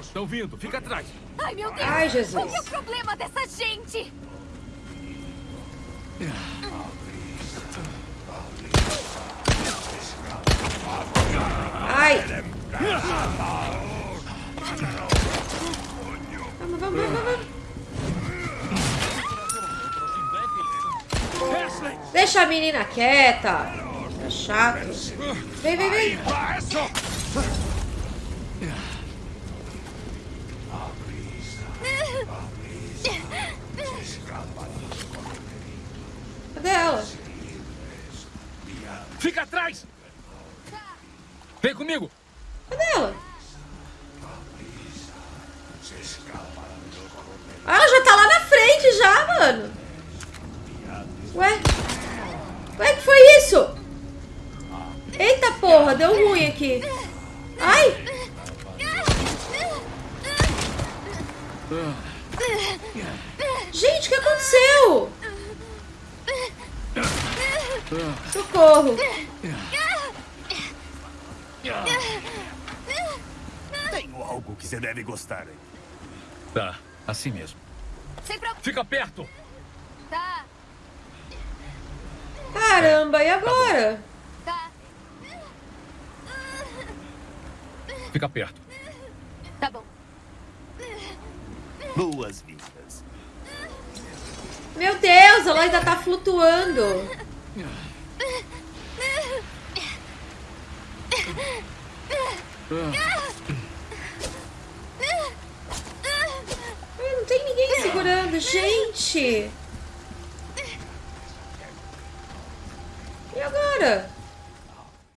Estão vindo, fica atrás. Ai, meu Deus! Ai, Jesus. Qual é o problema dessa gente? Ai. Vamos, vamos, vamos, vamos. Deixa a menina quieta. É chato. Vem, vem, vem. Cadê ela? Fica atrás! Vem comigo! Cadê ela? Ah, ela já tá lá na frente já, mano. Ué? Ué, que foi isso? Eita porra, deu ruim aqui. Ai! Gente, o que aconteceu? Socorro. Tenho algo que você deve gostar. Tá, assim mesmo. Fica perto! Tá, Caramba, e agora? tá. Fica perto. Boas-vindas. Meu Deus, ela ainda tá flutuando. Não tem ninguém segurando, gente. E agora?